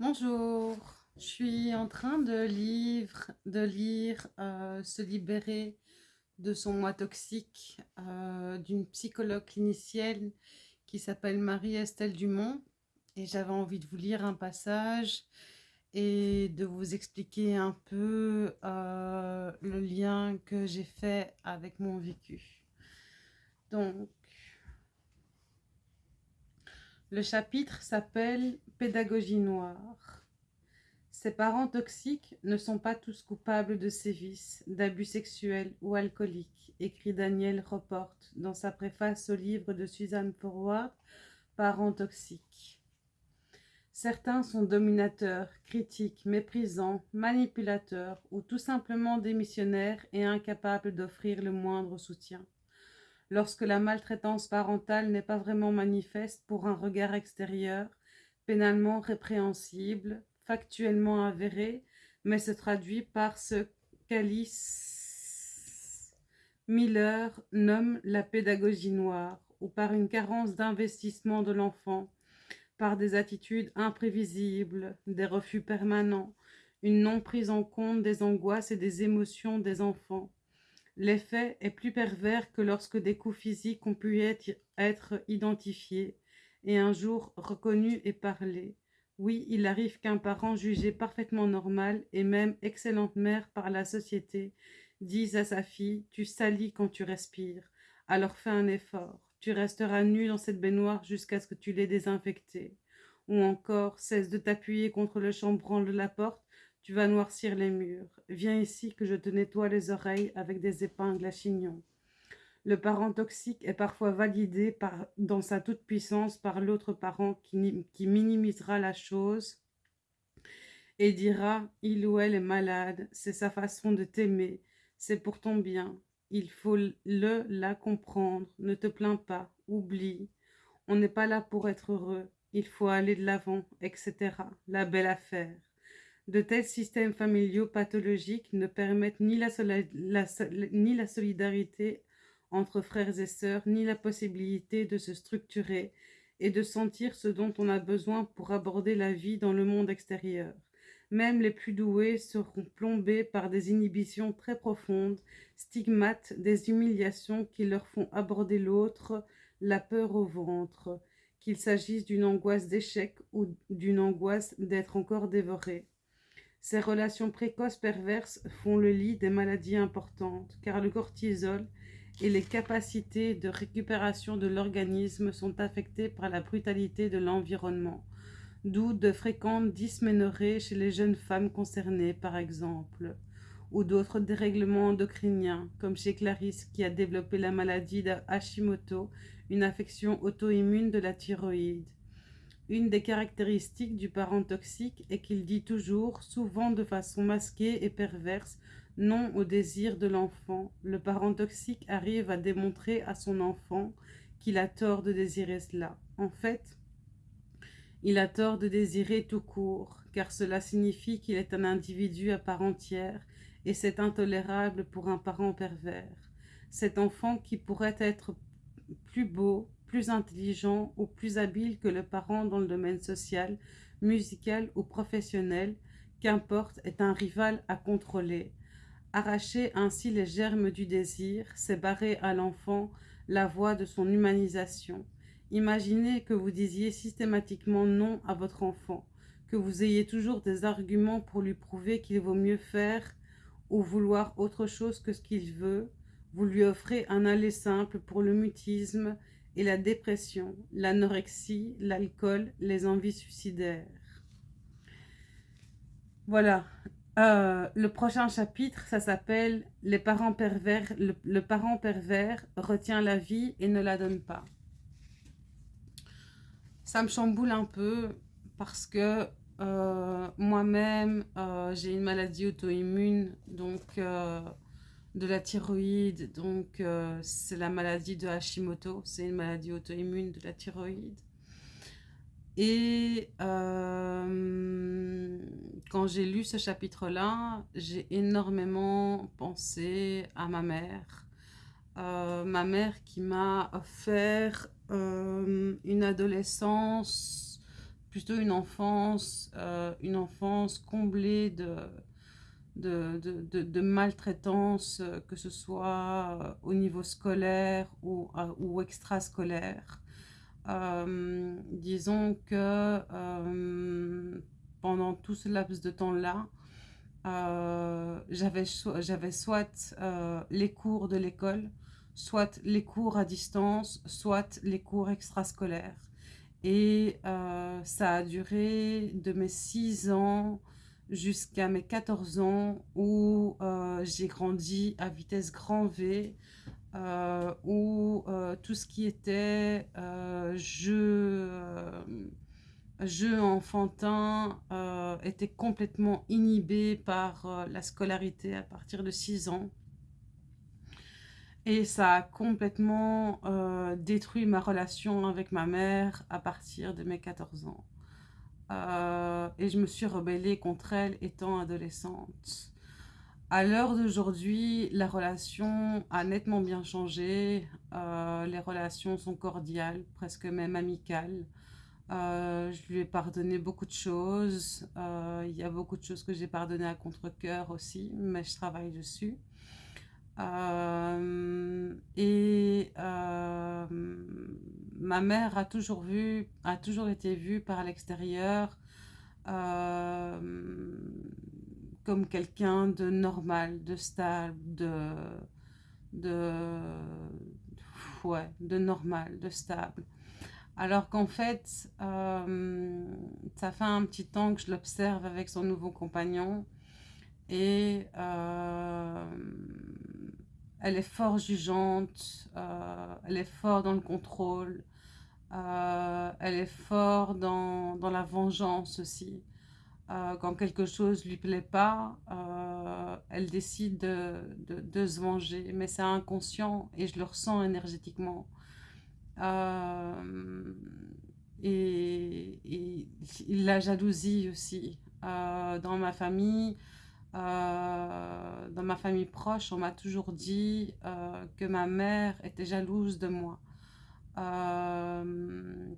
Bonjour, je suis en train de lire, de lire euh, Se libérer de son moi toxique euh, d'une psychologue clinicienne qui s'appelle Marie-Estelle Dumont et j'avais envie de vous lire un passage et de vous expliquer un peu euh, le lien que j'ai fait avec mon vécu. Donc, le chapitre s'appelle Pédagogie noire. Ses parents toxiques ne sont pas tous coupables de sévices, d'abus sexuels ou alcooliques, écrit Daniel Report dans sa préface au livre de Suzanne Forward, Parents toxiques. Certains sont dominateurs, critiques, méprisants, manipulateurs ou tout simplement démissionnaires et incapables d'offrir le moindre soutien lorsque la maltraitance parentale n'est pas vraiment manifeste pour un regard extérieur, pénalement répréhensible, factuellement avéré, mais se traduit par ce qu'Alice Miller nomme la pédagogie noire, ou par une carence d'investissement de l'enfant, par des attitudes imprévisibles, des refus permanents, une non prise en compte des angoisses et des émotions des enfants, L'effet est plus pervers que lorsque des coups physiques ont pu être identifiés et un jour reconnus et parlés. Oui, il arrive qu'un parent jugé parfaitement normal et même excellente mère par la société dise à sa fille « tu salis quand tu respires, alors fais un effort, tu resteras nu dans cette baignoire jusqu'à ce que tu l'aies désinfectée. » Ou encore « cesse de t'appuyer contre le chambranle de la porte, tu vas noircir les murs. Viens ici que je te nettoie les oreilles avec des épingles à chignon. Le parent toxique est parfois validé dans sa toute-puissance par l'autre parent qui, qui minimisera la chose et dira « il ou elle est malade, c'est sa façon de t'aimer, c'est pour ton bien, il faut le, la comprendre, ne te plains pas, oublie, on n'est pas là pour être heureux, il faut aller de l'avant, etc. La belle affaire. De tels systèmes familiaux pathologiques ne permettent ni la, solidarité entre frères et sœurs, ni la possibilité de se structurer et de sentir ce dont on a besoin pour aborder la vie dans le monde extérieur. Même les plus doués seront plombés par des inhibitions très profondes, stigmates, des humiliations qui leur font aborder l'autre, la peur au ventre, qu'il s'agisse d'une angoisse d'échec ou d'une angoisse d'être encore dévoré. Ces relations précoces perverses font le lit des maladies importantes, car le cortisol et les capacités de récupération de l'organisme sont affectés par la brutalité de l'environnement, d'où de fréquentes dysménorrhées chez les jeunes femmes concernées, par exemple, ou d'autres dérèglements endocriniens, comme chez Clarisse qui a développé la maladie de Hashimoto, une affection auto-immune de la thyroïde. Une des caractéristiques du parent toxique est qu'il dit toujours, souvent de façon masquée et perverse, non au désir de l'enfant. Le parent toxique arrive à démontrer à son enfant qu'il a tort de désirer cela. En fait, il a tort de désirer tout court, car cela signifie qu'il est un individu à part entière, et c'est intolérable pour un parent pervers. Cet enfant qui pourrait être plus beau, plus intelligent ou plus habile que le parent dans le domaine social, musical ou professionnel, qu'importe, est un rival à contrôler. Arracher ainsi les germes du désir, c'est barrer à l'enfant la voie de son humanisation. Imaginez que vous disiez systématiquement non à votre enfant, que vous ayez toujours des arguments pour lui prouver qu'il vaut mieux faire ou vouloir autre chose que ce qu'il veut. Vous lui offrez un aller simple pour le mutisme et la dépression, l'anorexie, l'alcool, les envies suicidaires. Voilà. Euh, le prochain chapitre, ça s'appelle « Les parents pervers, le, parent pervers retient la vie et ne la donne pas ». Ça me chamboule un peu parce que euh, moi-même, euh, j'ai une maladie auto-immune, donc de la thyroïde, donc euh, c'est la maladie de Hashimoto, c'est une maladie auto-immune de la thyroïde. Et euh, quand j'ai lu ce chapitre-là, j'ai énormément pensé à ma mère. Euh, ma mère qui m'a offert une adolescence plutôt une enfance, une enfance comblée de, de, de, maltraitance, que ce soit au niveau scolaire ou, ou extrascolaire. disons que pendant tout ce laps de temps-là, euh, j'avais soit euh, les cours de l'école, soit les cours à distance, soit les cours extrascolaires. Et euh, ça a duré de mes 6 ans jusqu'à mes 14 ans où j'ai grandi à vitesse grand V, où tout ce qui était jeu jeu enfantin euh, était complètement inhibé par euh, la scolarité à partir de 6 ans. Et ça a complètement euh, détruit ma relation avec ma mère à partir de mes 14 ans. Et je me suis rebellée contre elle étant adolescente. À l'heure d'aujourd'hui, la relation a nettement bien changé. les relations sont cordiales, presque même amicales. Euh, je lui ai pardonné beaucoup de choses. Euh, il y a beaucoup de choses que j'ai pardonnées à contre-coeur aussi, mais je travaille dessus. Euh, et ma mère a toujours vu, a toujours été vue par l'extérieur comme quelqu'un de normal, de stable, de, de, ouais, de normal, de stable. Alors qu'en fait, euh, ça fait un petit temps que je l'observe avec son nouveau compagnon et euh, elle est fort jugeante, euh, elle est fort dans le contrôle, elle est fort dans, la vengeance aussi. quand quelque chose lui plaît pas, elle décide de, se venger, mais c'est inconscient et je le ressens énergétiquement. Euh, et, la jalousie aussi. Euh, dans ma famille, euh, dans ma famille proche, on m'a toujours dit que ma mère était jalouse de moi.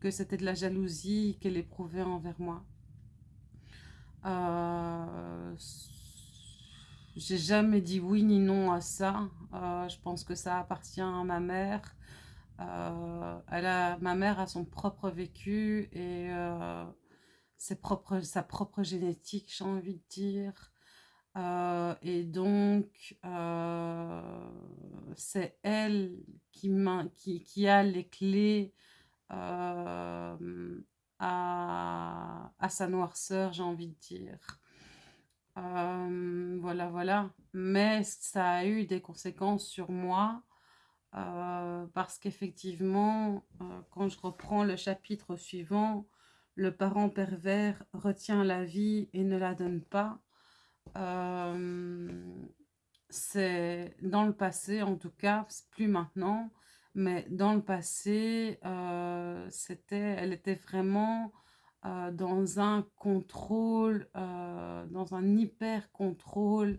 que c'était de la jalousie qu'elle éprouvait envers moi. J'ai jamais dit oui ni non à ça. je pense que ça appartient à ma mère. Euh, elle a, ma mère a son propre vécu et euh, sa propre génétique, j'ai envie de dire. Euh, et donc, c'est elle qui, a les clés à, à, sa noirceur, j'ai envie de dire. voilà, voilà. Mais ça a eu des conséquences sur moi euh, parce qu'effectivement, euh, quand je reprends le chapitre suivant, le parent pervers retient la vie et ne la donne pas. Euh, c'est dans le passé, en tout cas, plus maintenant, mais dans le passé, c'était, elle était vraiment dans un contrôle, dans un hyper contrôle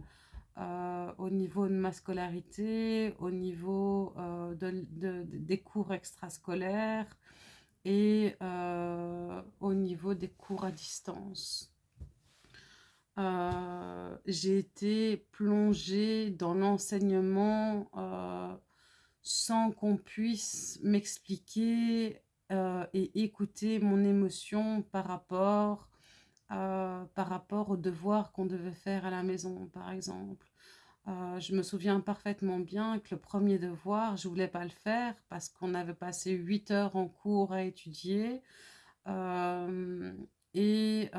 euh, au niveau de ma scolarité, au niveau euh, de, des cours extrascolaires et euh, au niveau des cours à distance. J'ai été plongée dans l'enseignement sans qu'on puisse m'expliquer et écouter mon émotion par rapport euh, par rapport aux devoirs qu'on devait faire à la maison, par exemple. Euh, je me souviens parfaitement bien que le premier devoir, je voulais pas le faire parce qu'on avait passé 8 heures en cours à étudier. Euh, et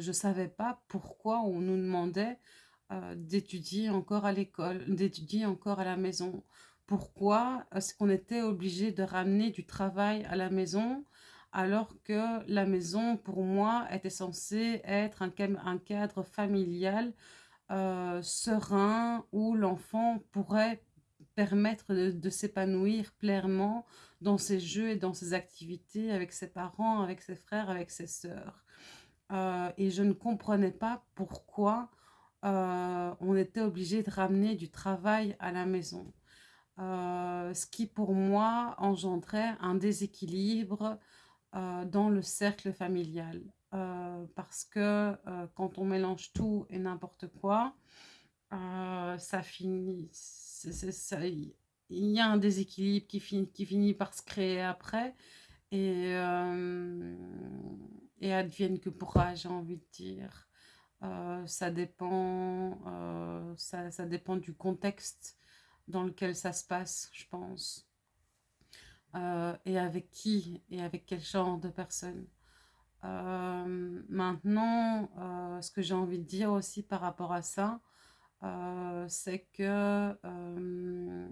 je savais pas pourquoi on nous demandait d'étudier encore à l'école, d'étudier encore à la maison. Pourquoi est-ce qu'on était obligé de ramener du travail à la maison alors que la maison, pour moi, était censée être un, cadre familial euh, serein où l'enfant pourrait permettre de, s'épanouir pleinement dans ses jeux et dans ses activités avec ses parents, avec ses frères, avec ses sœurs. Euh, et je ne comprenais pas pourquoi euh, on était obligé de ramener du travail à la maison. ce qui pour moi engendrait un déséquilibre euh, dans le cercle familial. parce que quand on mélange tout et n'importe quoi, ça finit, il y a un déséquilibre qui finit, qui finit par se créer après et, et advienne que pourra, j'ai envie de dire. ça dépend, ça, ça dépend du contexte dans lequel ça se passe, je pense. Euh, et avec qui et avec quel genre de personnes. Euh, maintenant, euh, ce que j'ai envie de dire aussi par rapport à ça, c'est que,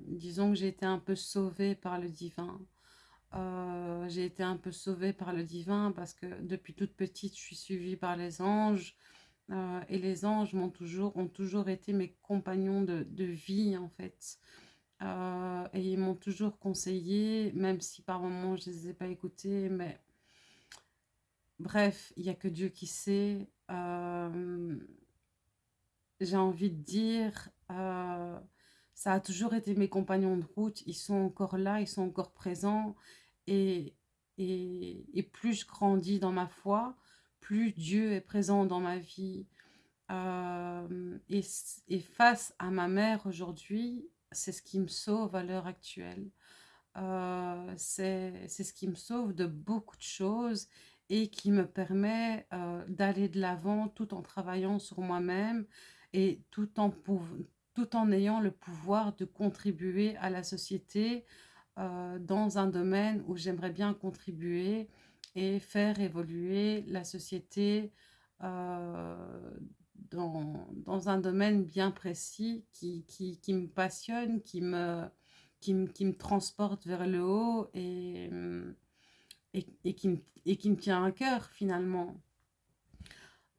disons que j'ai été un peu sauvée par le divin. j'ai été un peu sauvée par le divin parce que depuis toute petite, je suis suivie par les anges. et les anges m'ont toujours, ont toujours été mes compagnons de, de vie, en fait. Euh, et ils m'ont toujours conseillé, même si par moments je ne les ai pas écoutés, mais bref, il n'y a que Dieu qui sait. Euh, j'ai envie de dire, euh, ça a toujours été mes compagnons de route, ils sont encore là, ils sont encore présents, et, et, et plus je grandis dans ma foi, plus Dieu est présent dans ma vie. et, et face à ma mère aujourd'hui, c'est ce qui me sauve à l'heure actuelle. Euh, c'est ce qui me sauve de beaucoup de choses et qui me permet euh, d'aller de l'avant tout en travaillant sur moi-même et tout en, tout en ayant le pouvoir de contribuer à la société euh, dans un domaine où j'aimerais bien contribuer et faire évoluer la société dans, dans, un domaine bien précis qui, qui, qui me passionne, qui me, qui, me, qui me transporte vers le haut et, et, et, qui, me, et qui me tient à cœur finalement.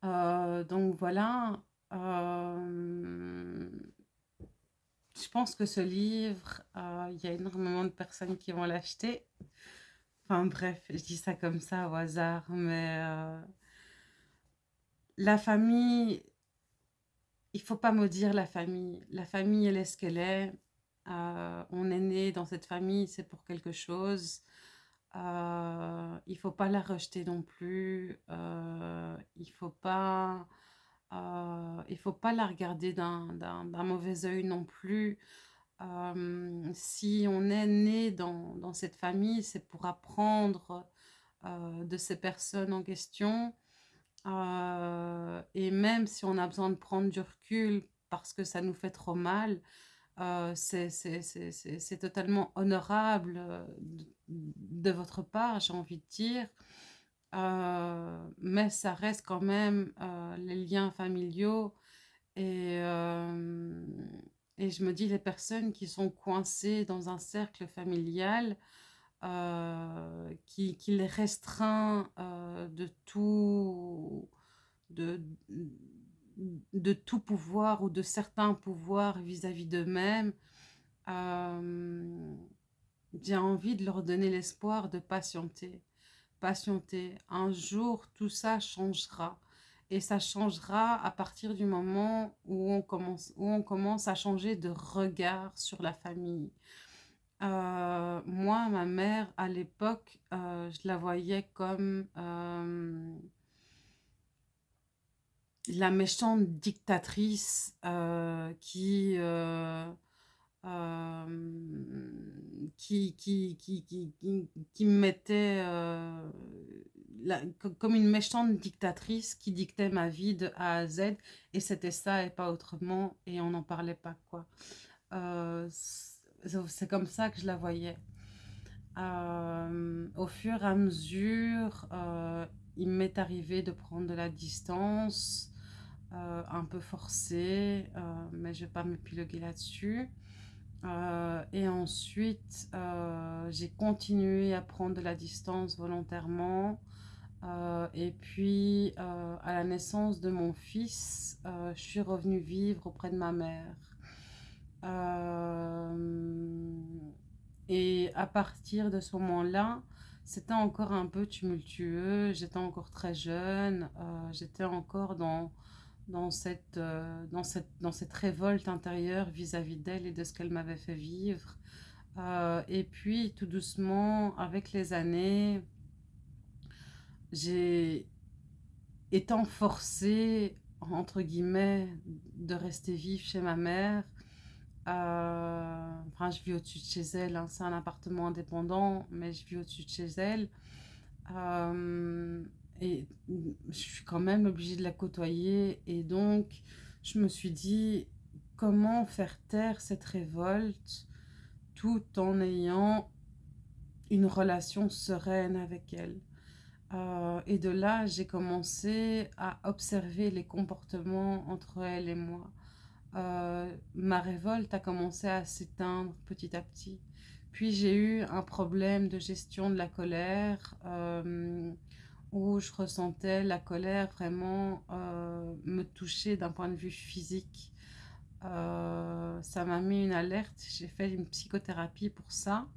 Euh, donc voilà, euh, je pense que ce livre, euh, il y a énormément de personnes qui vont l'acheter. Enfin bref, je dis ça comme ça au hasard, mais la famille, il faut pas maudire la famille. La famille, elle est ce qu'elle est. Euh, on est né dans cette famille, c'est pour quelque chose. Euh, il faut pas la rejeter non plus. Euh, il faut pas, euh, il faut pas la regarder d'un mauvais œil non plus. si on est né dans, cette famille, c'est pour apprendre de ces personnes en question euh, et même si on a besoin de prendre du recul parce que ça nous fait trop mal, euh, c'est totalement honorable euh, de, votre part, j'ai envie de dire. Mais ça reste quand même les liens familiaux et, et je me dis les personnes qui sont coincées dans un cercle familial, euh, qui, qui, les restreint euh, de tout de, de tout pouvoir ou de certains pouvoirs vis-à-vis d'eux-mêmes, euh, j'ai envie de leur donner l'espoir de patienter. Patienter. Un jour, tout ça changera. Et ça changera à partir du moment où on commence, où on commence à changer de regard sur la famille. Euh, moi, ma mère, à l'époque, euh, je la voyais comme euh, la méchante dictatrice qui, qui, qui, qui, qui, me mettait comme une méchante dictatrice qui dictait ma vie de A à Z. Et c'était ça et pas autrement. Et on n'en parlait pas, quoi c'est comme ça que je la voyais. Euh, au fur et à mesure, euh, il m'est arrivé de prendre de la distance, euh, un peu forcée, mais je ne vais pas m'épiloguer là-dessus. Et ensuite, j'ai continué à prendre de la distance volontairement. et puis, à la naissance de mon fils, je suis revenue vivre auprès de ma mère. Euh, et à partir de ce moment-là, c'était encore un peu tumultueux, j'étais encore très jeune, euh, j'étais encore dans, dans, cette, euh, dans, cette, dans cette révolte intérieure vis-à-vis d'elle et de ce qu'elle m'avait fait vivre. et puis, tout doucement, avec les années, j'ai étant forcée, entre guillemets, de rester vive chez ma mère, euh, enfin, je vis au-dessus de chez elle, hein, c'est un appartement indépendant, mais je vis au-dessus de chez elle. Et je suis quand même obligée de la côtoyer. Et donc, je me suis dit, comment faire taire cette révolte tout en ayant une relation sereine avec elle? Euh, et de là, j'ai commencé à observer les comportements entre elle et moi. Euh, ma révolte a commencé à s'éteindre petit à petit. Puis j'ai eu un problème de gestion de la colère euh, où je ressentais la colère vraiment me toucher d'un point de vue physique. ça m'a mis une alerte. J'ai fait une psychothérapie pour ça.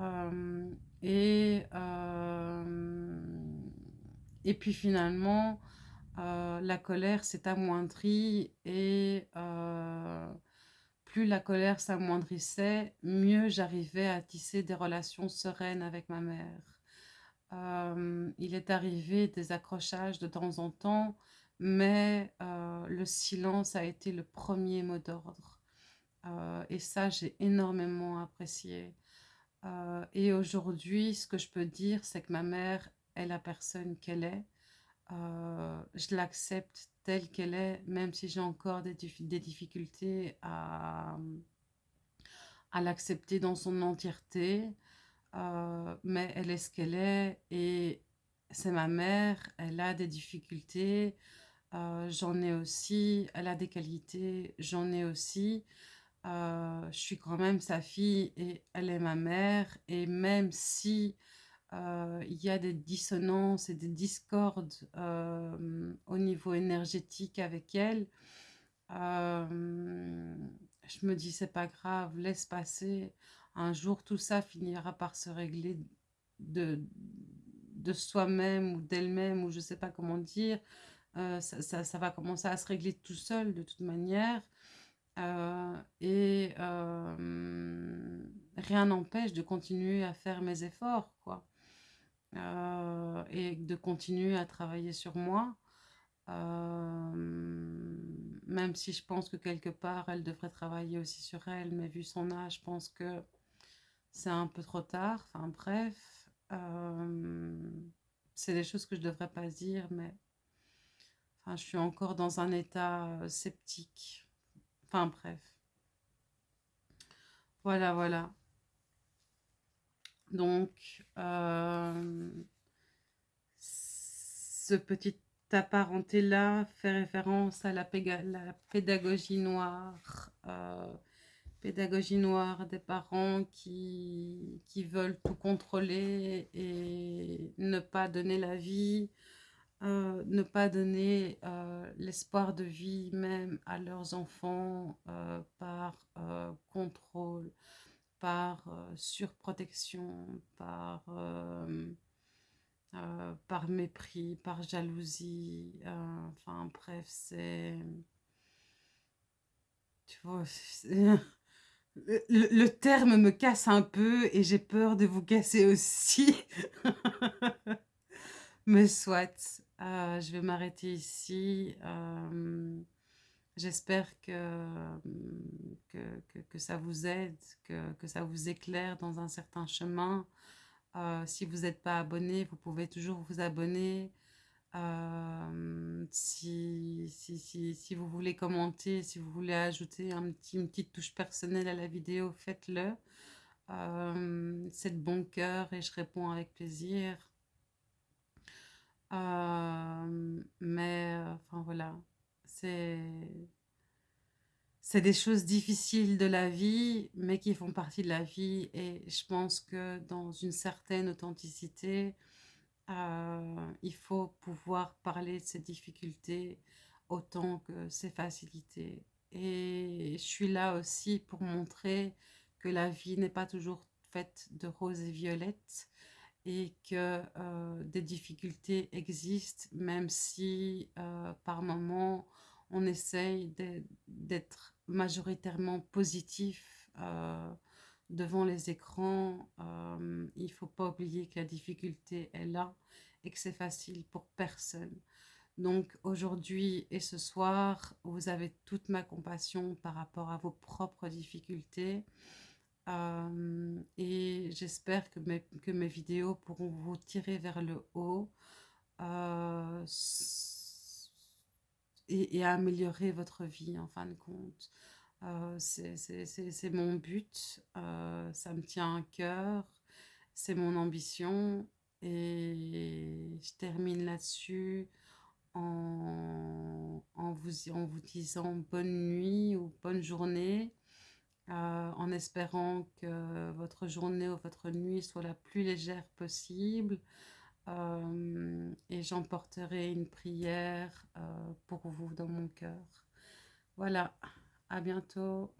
Euh, et, euh, et puis finalement, euh, la colère s'est amoindrie et plus la colère s'amoindrissait, mieux j'arrivais à tisser des relations sereines avec ma mère. Il est arrivé des accrochages de temps en temps, mais le silence a été le premier mot d'ordre. et ça, j'ai énormément apprécié. Euh, et aujourd'hui, ce que je peux dire, c'est que ma mère est la personne qu'elle est. Euh, je l'accepte telle qu'elle est, même si j'ai encore des, difficultés à l'accepter dans son entièreté. Euh, mais elle est ce qu'elle est et c'est ma mère, elle a des difficultés, j'en ai aussi, elle a des qualités, j'en ai aussi. Euh, je suis quand même sa fille et elle est ma mère. Et même si euh, il y a des dissonances et des discordes euh, au niveau énergétique avec elle, je me dis c'est pas grave, laisse passer. Un jour tout ça finira par se régler de, soi-même ou d'elle-même ou je sais pas comment dire. ça, ça, va commencer à se régler tout seul de toute manière. Euh, et euh, rien n'empêche de continuer à faire mes efforts, quoi. Euh, et de continuer à travailler sur moi. même si je pense que quelque part, elle devrait travailler aussi sur elle, mais vu son âge, je pense que c'est un peu trop tard. Enfin bref, c'est des choses que je devrais pas dire, mais enfin, je suis encore dans un état sceptique. Enfin bref. Voilà, voilà. Donc, euh, ce petit apparenté-là fait référence à la, pédagogie noire. Euh, pédagogie noire des parents qui, qui veulent tout contrôler et ne pas donner la vie euh, ne pas donner euh, l'espoir de vie même à leurs enfants euh, par contrôle, par surprotection, par, par mépris, par jalousie. enfin bref, c'est... Tu vois, le, terme me casse un peu et j'ai peur de vous casser aussi. Mais soit, euh, je vais m'arrêter ici. Euh, j'espère que, que, que, ça vous aide, que, que, ça vous éclaire dans un certain chemin. Euh, si vous n'êtes pas abonné, vous pouvez toujours vous abonner. Si, si, si, vous voulez commenter, si vous voulez ajouter un petit, une petite touche personnelle à la vidéo, faites-le. C'est de bon cœur et je réponds avec plaisir. Mais, enfin voilà, c'est c'est des choses difficiles de la vie, mais qui font partie de la vie. Et je pense que dans une certaine authenticité, euh, il faut pouvoir parler de ces difficultés autant que ces facilités. Et je suis là aussi pour montrer que la vie n'est pas toujours faite de roses et violettes, et que euh, des difficultés existent, même si euh, par moment on essaye d'être majoritairement positif devant les écrans. il ne faut pas oublier que la difficulté est là et que c'est facile pour personne. Donc aujourd'hui et ce soir, vous avez toute ma compassion par rapport à vos propres difficultés. Euh, et j'espère que mes, que vidéos pourront vous tirer vers le haut euh, et, améliorer votre vie en fin de compte. Euh, c'est mon but, ça me tient à cœur, c'est mon ambition et je termine là-dessus en, vous, en vous disant bonne nuit ou bonne journée, euh, en espérant que votre journée ou votre nuit soit la plus légère possible. Euh, et j'emporterai une prière euh, pour vous dans mon cœur. Voilà, à bientôt.